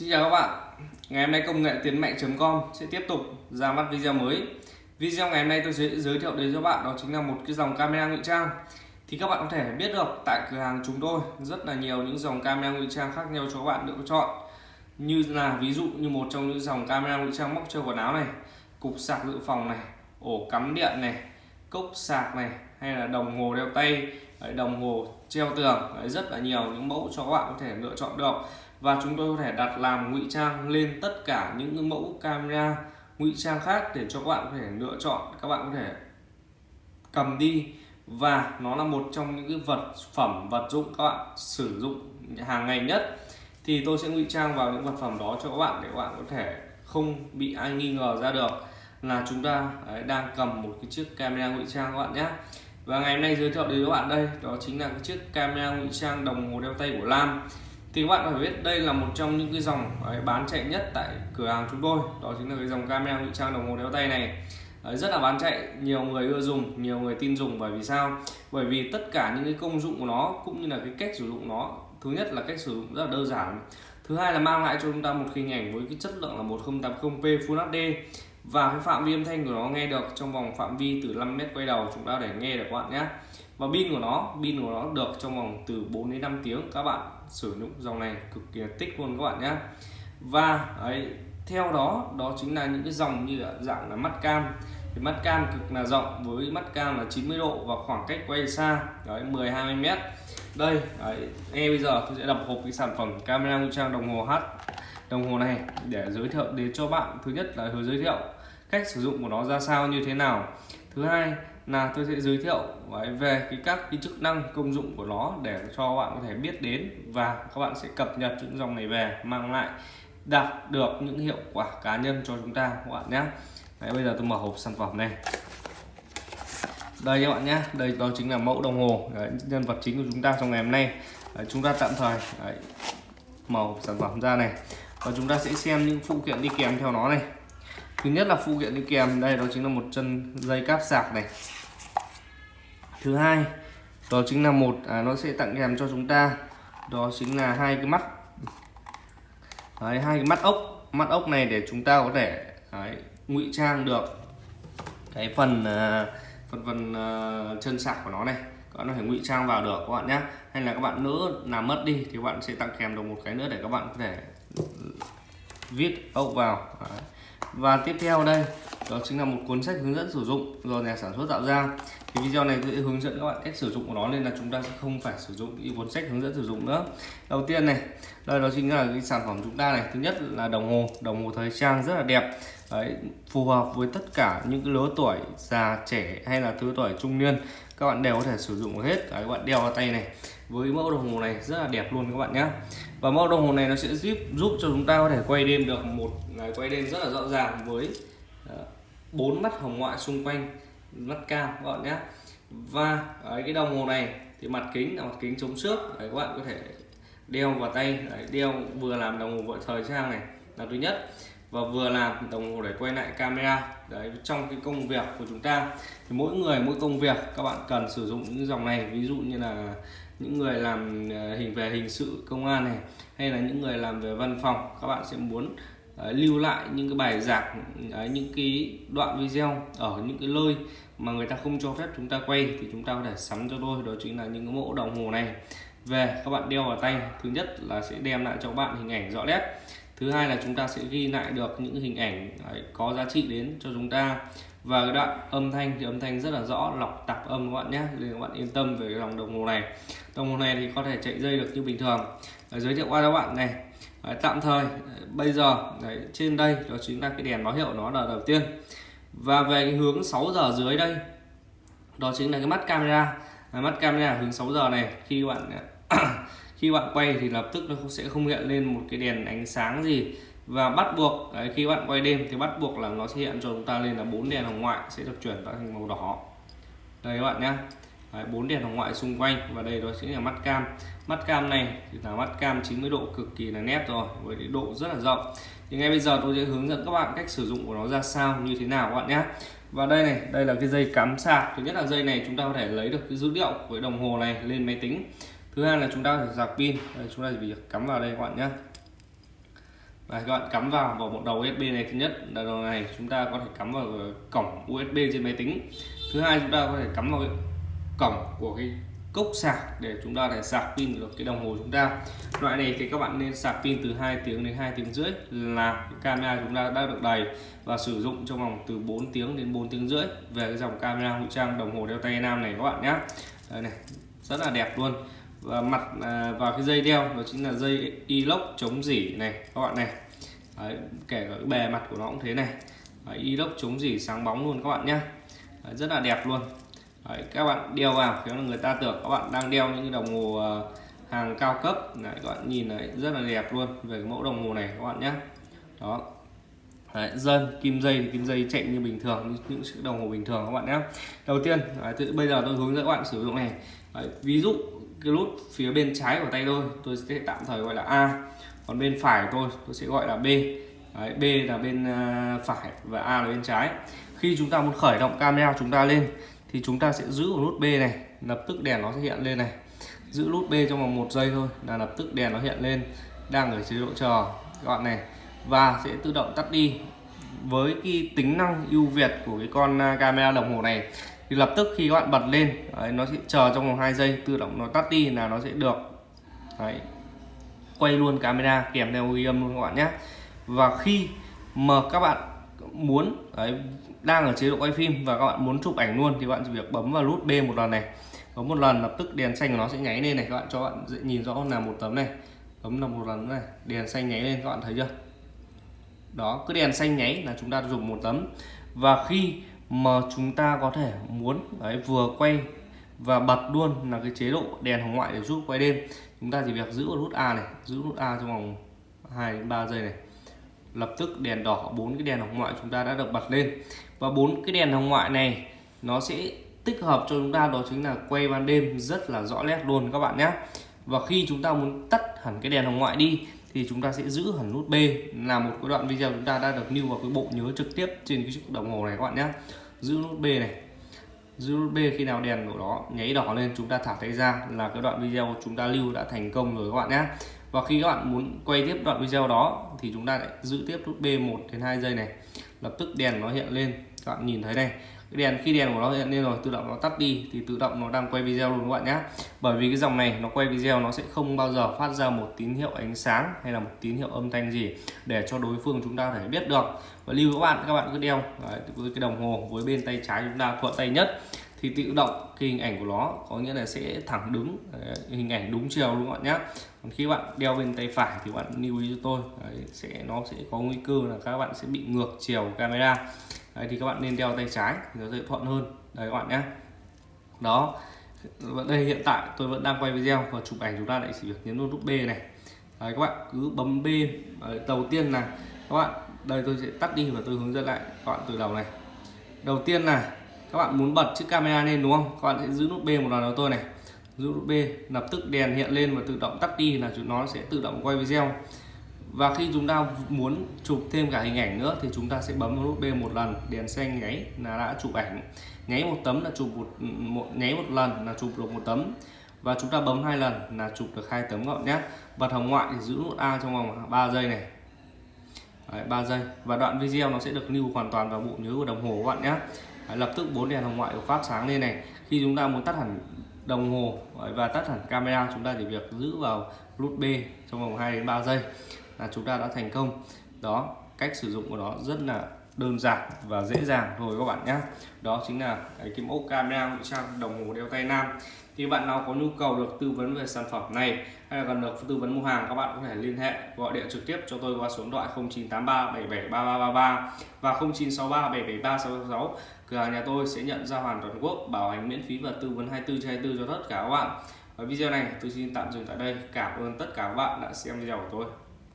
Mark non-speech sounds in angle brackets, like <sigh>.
Xin chào các bạn. Ngày hôm nay công nghệ tiến mạnh.com sẽ tiếp tục ra mắt video mới. Video ngày hôm nay tôi sẽ giới thiệu đến cho bạn đó chính là một cái dòng camera ngụy trang. Thì các bạn có thể biết được tại cửa hàng chúng tôi rất là nhiều những dòng camera ngụy trang khác nhau cho các bạn lựa chọn. Như là ví dụ như một trong những dòng camera ngụy trang móc treo quần áo này Cục sạc dự phòng này, ổ cắm điện này, cốc sạc này hay là đồng hồ đeo tay đồng hồ treo tường rất là nhiều những mẫu cho các bạn có thể lựa chọn được và chúng tôi có thể đặt làm ngụy trang lên tất cả những mẫu camera, ngụy trang khác để cho các bạn có thể lựa chọn, các bạn có thể cầm đi. Và nó là một trong những cái vật phẩm, vật dụng các bạn sử dụng hàng ngày nhất. Thì tôi sẽ ngụy trang vào những vật phẩm đó cho các bạn để các bạn có thể không bị ai nghi ngờ ra được là chúng ta đang cầm một cái chiếc camera ngụy trang các bạn nhé. Và ngày hôm nay giới thiệu đến các bạn đây, đó chính là cái chiếc camera ngụy trang đồng hồ đeo tay của Lam thì các bạn phải biết đây là một trong những cái dòng ờ, bán chạy nhất tại cửa hàng chúng tôi. Đó chính là cái dòng camera ngụy trang đồng hồ đeo tay này. Rất là bán chạy, nhiều người ưa dùng, nhiều người tin dùng. Bởi vì sao? Bởi vì tất cả những cái công dụng của nó, cũng như là cái cách sử dụng nó, thứ nhất là cách sử dụng rất là đơn giản. Thứ hai là mang lại cho chúng ta một hình ảnh với cái chất lượng là 1080p Full HD và cái phạm vi âm thanh của nó nghe được trong vòng phạm vi từ 5 mét quay đầu, chúng ta để nghe được các bạn nhé. Và pin của nó, pin của nó được trong vòng từ 4 đến 5 tiếng, các bạn sử dụng. Dòng này cực kỳ tích luôn các bạn nhé. Và ấy, theo đó đó chính là những cái dòng như là dạng là mắt cam. Thì mắt cam cực là rộng với mắt cam là 90 độ và khoảng cách quay xa đấy 10 20 mét. Đây đấy, ngay bây giờ tôi sẽ đập hộp cái sản phẩm camera ngụy trang đồng hồ H đồng hồ này để giới thiệu đến cho bạn thứ nhất là giới thiệu cách sử dụng của nó ra sao như thế nào. Thứ hai là tôi sẽ giới thiệu về cái các cái chức năng công dụng của nó để cho bạn có thể biết đến và các bạn sẽ cập nhật những dòng này về mang lại đạt được những hiệu quả cá nhân cho chúng ta các bạn nhé. Đấy, bây giờ tôi mở hộp sản phẩm này. Đây các bạn nhé đây đó chính là mẫu đồng hồ Đấy, nhân vật chính của chúng ta trong ngày hôm nay. Đấy, chúng ta tạm thời Đấy, mở hộp sản phẩm ra này. Và chúng ta sẽ xem những phụ kiện đi kèm theo nó này. Thứ nhất là phụ kiện đi kèm đây đó chính là một chân dây cáp sạc này thứ hai đó chính là một à, nó sẽ tặng kèm cho chúng ta. Đó chính là hai cái mắt. Đấy, hai cái mắt ốc. Mắt ốc này để chúng ta có thể ngụy trang được cái phần à, phần phần à, chân sạc của nó này. Các bạn có thể ngụy trang vào được các bạn nhé hay là các bạn nữa làm mất đi thì các bạn sẽ tặng kèm được một cái nữa để các bạn có thể viết ốc vào. Đấy. Và tiếp theo đây đó chính là một cuốn sách hướng dẫn sử dụng do nhà sản xuất tạo ra. Thì video này tôi sẽ hướng dẫn các bạn cách sử dụng của nó nên là chúng ta sẽ không phải sử dụng cái cuốn sách hướng dẫn sử dụng nữa. Đầu tiên này đây đó chính là cái sản phẩm chúng ta này. Thứ nhất là đồng hồ. Đồng hồ thời trang rất là đẹp. Đấy, phù hợp với tất cả những cái lứa tuổi già trẻ hay là thứ tuổi trung niên. Các bạn đều có thể sử dụng hết. Đấy, các bạn đeo vào tay này. Với mẫu đồng hồ này rất là đẹp luôn các bạn nhé và mẫu đồng hồ này nó sẽ giúp giúp cho chúng ta có thể quay đêm được một ngày quay đêm rất là rõ ràng với ờ, bốn mắt hồng ngoại xung quanh mắt cam các bạn nhé. Và đấy, cái đồng hồ này thì mặt kính là mặt kính chống xước. Đấy, các bạn có thể đeo vào tay. Đấy, đeo vừa làm đồng hồ vợ thời trang này là thứ nhất. Và vừa làm đồng hồ để quay lại camera. Đấy trong cái công việc của chúng ta thì mỗi người mỗi công việc các bạn cần sử dụng những dòng này. Ví dụ như là những người làm ờ, hình về hình sự công an này hay là những người làm về văn phòng các bạn sẽ muốn uh, lưu lại những cái bài giảng uh, những cái đoạn video ở những cái nơi mà người ta không cho phép chúng ta quay thì chúng ta có thể sắm cho tôi. Đó chính là những cái mẫu đồng hồ này. Về các bạn đeo vào tay. Thứ nhất là sẽ đem lại cho bạn hình ảnh rõ nét. Thứ hai là chúng ta sẽ ghi lại được những hình ảnh ờ, có giá trị đến cho chúng ta và cái đoạn âm thanh thì âm thanh rất là rõ lọc tạp âm các bạn nhé nên các bạn yên tâm về cái dòng đồng hồ này. Đồng hồ này thì có thể chạy dây được như bình thường. Đấy, giới thiệu qua các bạn này. Đấy, tạm thời bây giờ đấy, trên đây đó chính là cái đèn báo hiệu nó là đầu tiên. Và về cái hướng 6 giờ dưới đây đó chính là cái mắt camera. Mắt camera hướng 6 giờ này. Khi bạn <coughs> khi bạn quay thì lập tức nó sẽ không hiện lên một cái đèn ánh sáng gì và bắt buộc đấy, khi bạn quay đêm thì bắt buộc là nó sẽ hiện cho chúng ta lên là bốn đèn hồng ngoại sẽ được chuyển thành màu đỏ. Đây các bạn nhé bốn đèn hồng ngoại xung quanh và đây đó chính là mắt cam. Mắt cam này thì là mắt cam 90 độ cực kỳ là nét rồi với độ rất là rộng. Thì ngay bây giờ tôi sẽ hướng dẫn các bạn cách sử dụng của nó ra sao như thế nào các bạn nhé và đây này đây là cái dây cắm sạc. Thứ nhất là dây này chúng ta có thể lấy được cái dữ liệu của đồng hồ này lên máy tính. Thứ hai là chúng ta phải sạc pin. Đây, chúng ta chỉ việc cắm vào đây các bạn nhé Đấy, các bạn cắm vào vào một đầu USB này thứ nhất. Là đầu này chúng ta có thể cắm vào cổng USB trên máy tính. Thứ hai chúng ta có thể cắm vào cái cổng của cái cốc sạc để chúng ta để sạc pin được cái đồng hồ chúng ta. Loại này thì các bạn nên sạc pin từ 2 tiếng đến 2 tiếng rưỡi là camera chúng ta đã được đầy và sử dụng trong vòng từ 4 tiếng đến 4 tiếng rưỡi về cái dòng camera ngụy trang đồng hồ đeo tay nam này các bạn nhé đây này rất là đẹp luôn và mặt à, vào cái dây đeo đó chính là dây inox chống dỉ này các bạn này. Đấy, kể cả cái bề mặt của nó cũng thế này. Đấy, inox chống dỉ sáng bóng luôn các bạn nhé Đấy, rất là đẹp luôn. Đấy, các bạn đeo vào khéo là người ta tưởng các bạn đang đeo những cái đồng hồ à, hàng cao cấp. Đấy, các bạn nhìn này rất là đẹp luôn về cái mẫu đồng hồ này các bạn nhé đó. Đấy, dân kim dây thì kim dây chạy như bình thường như những chiếc đồng hồ bình thường các bạn nhé đầu tiên đấy, tự, bây giờ tôi hướng dẫn các bạn sử dụng này. Đấy, ví dụ cái nút phía bên trái của tay tôi tôi sẽ tạm thời gọi là A còn bên phải tôi tôi sẽ gọi là B. Đấy, B là bên à, phải và A là bên trái. Khi chúng ta muốn khởi động camera chúng ta lên thì chúng ta sẽ giữ vào nút B này lập tức đèn nó sẽ hiện lên này. Giữ nút B trong vòng một giây thôi là lập tức đèn nó hiện lên đang ở chế độ chờ các bạn này. Và sẽ tự động tắt đi. Với cái tính năng ưu việt của cái con à, camera đồng hồ này thì lập tức khi các bạn bật lên đấy, nó sẽ chờ trong vòng 2 giây tự động nó tắt đi là nó sẽ được đấy, quay luôn camera kèm theo ghi âm luôn các bạn nhé. Và khi mà các bạn muốn đấy, đang ở chế độ quay phim và các bạn muốn chụp ảnh luôn thì bạn chỉ việc bấm vào nút B một lần này. Bấm một lần lập tức đèn xanh của nó sẽ nháy lên này các bạn cho bạn dễ nhìn rõ là một tấm này. Bấm là một lần này đèn xanh nháy lên các bạn thấy chưa? Đó cứ đèn xanh nháy là chúng ta dùng một tấm. Và khi mà chúng ta có thể muốn đấy, vừa quay và bật luôn là cái chế độ đèn hồng ngoại để giúp quay đêm. Chúng ta chỉ việc giữ nút A này giữ nút A trong vòng 2 đến 3 giây này. Lập tức đèn đỏ bốn cái đèn hồng ngoại chúng ta đã được bật lên. Và bốn cái đèn hồng ngoại này nó sẽ tích hợp cho chúng ta đó chính là quay ban đêm rất là rõ nét luôn các bạn nhé. Và khi chúng ta muốn tắt hẳn cái đèn hồng ngoại đi thì chúng ta sẽ giữ hẳn nút B. Là một cái đoạn video chúng ta đã được lưu vào cái bộ nhớ trực tiếp trên cái chiếc đồng hồ này các bạn nhé. Giữ nút B này. Giữ nút B khi nào đèn của nó nháy đỏ lên, chúng ta thả tay ra là cái đoạn video chúng ta lưu đã thành công rồi các bạn nhé. Và khi các bạn muốn quay tiếp đoạn video đó thì chúng ta lại giữ tiếp nút B 1 đến 2 giây này. Lập tức đèn nó hiện lên. Các bạn nhìn thấy đây đèn khi đèn của nó hiện lên rồi tự động nó tắt đi thì tự động nó đang quay video luôn các bạn nhé bởi vì cái dòng này nó quay video nó sẽ không bao giờ phát ra một tín hiệu ánh sáng hay là một tín hiệu âm thanh gì để cho đối phương chúng ta thể biết được. Và lưu các bạn các bạn cứ đeo đấy, với cái đồng hồ với bên tay trái chúng ta thuận tay nhất thì tự động cái hình ảnh của nó có nghĩa là sẽ thẳng đứng đấy, hình ảnh đúng chiều luôn các bạn nhé còn khi bạn đeo bên tay phải thì bạn lưu ý cho tôi đấy, sẽ nó sẽ có nguy cơ là các bạn sẽ bị ngược chiều camera. Đấy, thì các bạn nên đeo tay trái thì nó sẽ thuận hơn. Đấy các bạn nhé đó. Đây hiện tại tôi vẫn đang quay video và chụp ảnh chúng ta lại chỉ việc nhấn nút B này. Đấy, các bạn cứ bấm B. Đấy, đầu tiên là các bạn đây tôi sẽ tắt đi và tôi hướng dẫn lại các bạn từ đầu này. Đầu tiên là các bạn muốn bật chiếc camera lên đúng không? Các bạn sẽ giữ nút B một lần đầu tôi này. Giữ nút B lập tức đèn hiện lên và tự động tắt đi là chúng nó sẽ tự động quay video. Và khi chúng ta muốn chụp thêm cả hình ảnh nữa thì chúng ta sẽ bấm vào nút B một lần đèn xanh nháy là đã chụp ảnh. Nháy một tấm là chụp một, một nháy một lần là chụp được một tấm. Và chúng ta bấm hai lần là chụp được hai tấm gọn nhé. Bật hồng ngoại thì giữ nút A trong vòng 3 giây này. Đấy, 3 giây. Và đoạn video nó sẽ được lưu hoàn toàn vào bộ nhớ của đồng hồ các bạn nhé. Đấy, lập tức bốn đèn hồng ngoại được phát sáng lên này. Khi chúng ta muốn tắt hẳn đồng hồ và tắt hẳn camera chúng ta chỉ việc giữ vào nút B trong vòng 2 đến 3 giây là chúng ta đã thành công. Đó cách sử dụng của nó rất là đơn giản và dễ dàng thôi các bạn nhé. Đó chính là cái, kim mẫu camera ngụy trang đồng hồ đeo tay nam thì bạn nào có nhu cầu được tư vấn về sản phẩm này hay là cần được tư vấn mua hàng các bạn có thể liên hệ gọi điện trực tiếp cho tôi qua số điện thoại 0983 773333 và 0963 773 666 cửa hàng nhà tôi sẽ nhận giao hoàn toàn quốc bảo hành miễn phí và tư vấn 24 trên 24 cho tất cả các bạn. Và video này tôi xin tạm dừng tại đây. Cảm ơn tất cả các bạn đã xem video của tôi.